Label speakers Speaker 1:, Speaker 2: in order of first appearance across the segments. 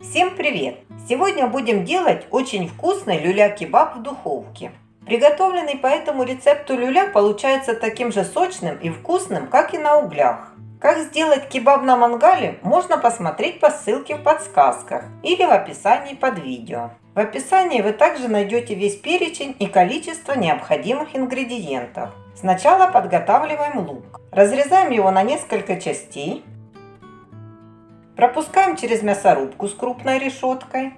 Speaker 1: Всем привет! Сегодня будем делать очень вкусный люля-кебаб в духовке. Приготовленный по этому рецепту люля получается таким же сочным и вкусным, как и на углях. Как сделать кебаб на мангале, можно посмотреть по ссылке в подсказках или в описании под видео. В описании вы также найдете весь перечень и количество необходимых ингредиентов. Сначала подготавливаем лук. Разрезаем его на несколько частей. Пропускаем через мясорубку с крупной решеткой.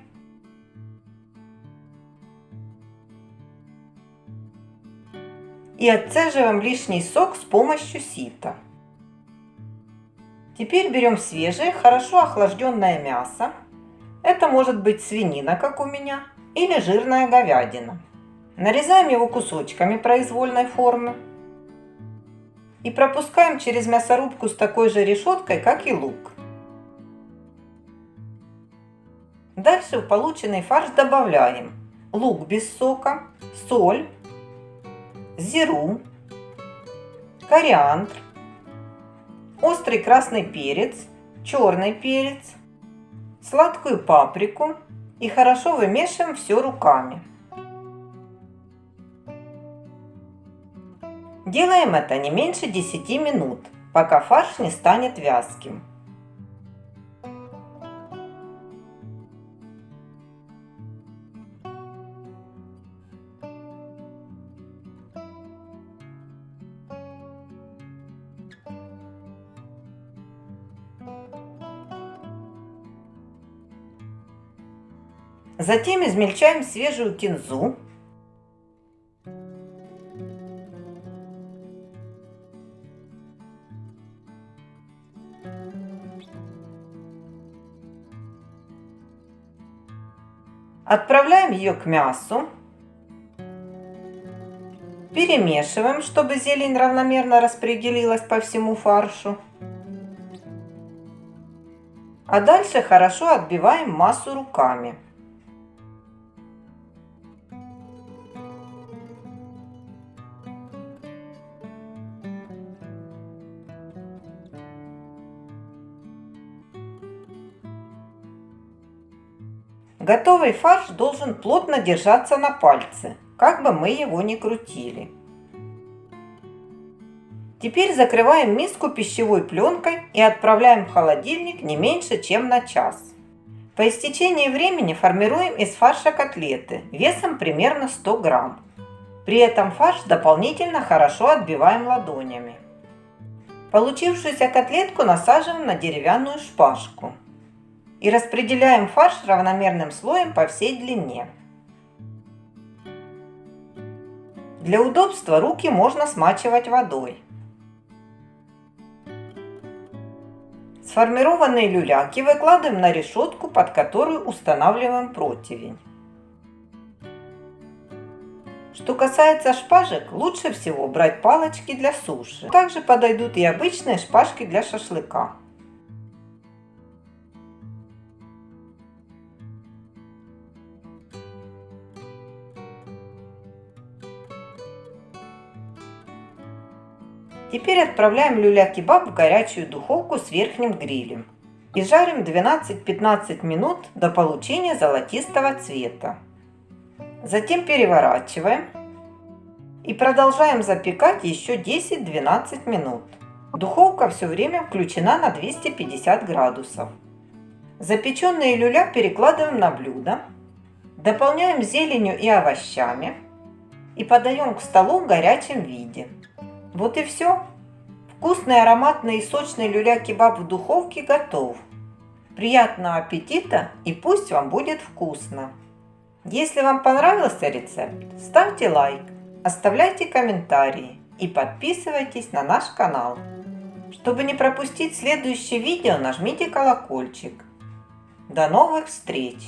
Speaker 1: И отцеживаем лишний сок с помощью сита. Теперь берем свежее, хорошо охлажденное мясо. Это может быть свинина, как у меня, или жирная говядина. Нарезаем его кусочками произвольной формы. И пропускаем через мясорубку с такой же решеткой, как и лук. Дальше в полученный фарш добавляем лук без сока, соль, зиру, кориандр, острый красный перец, черный перец, сладкую паприку и хорошо вымешиваем все руками. Делаем это не меньше 10 минут, пока фарш не станет вязким. Затем измельчаем свежую кинзу. Отправляем ее к мясу. Перемешиваем, чтобы зелень равномерно распределилась по всему фаршу. А дальше хорошо отбиваем массу руками. Готовый фарш должен плотно держаться на пальце, как бы мы его ни крутили. Теперь закрываем миску пищевой пленкой и отправляем в холодильник не меньше, чем на час. По истечении времени формируем из фарша котлеты весом примерно 100 грамм. При этом фарш дополнительно хорошо отбиваем ладонями. Получившуюся котлетку насаживаем на деревянную шпажку и распределяем фарш равномерным слоем по всей длине. Для удобства руки можно смачивать водой. Сформированные люляки выкладываем на решетку, под которую устанавливаем противень. Что касается шпажек, лучше всего брать палочки для суши. Также подойдут и обычные шпажки для шашлыка. Теперь отправляем люля-кебаб в горячую духовку с верхним грилем. И жарим 12-15 минут до получения золотистого цвета. Затем переворачиваем и продолжаем запекать еще 10-12 минут. Духовка все время включена на 250 градусов. Запеченные люля перекладываем на блюдо, дополняем зеленью и овощами и подаем к столу в горячем виде. Вот и все. Вкусный, ароматный и сочный люля-кебаб в духовке готов. Приятного аппетита и пусть вам будет вкусно. Если вам понравился рецепт, ставьте лайк, оставляйте комментарии и подписывайтесь на наш канал. Чтобы не пропустить следующее видео, нажмите колокольчик. До новых встреч!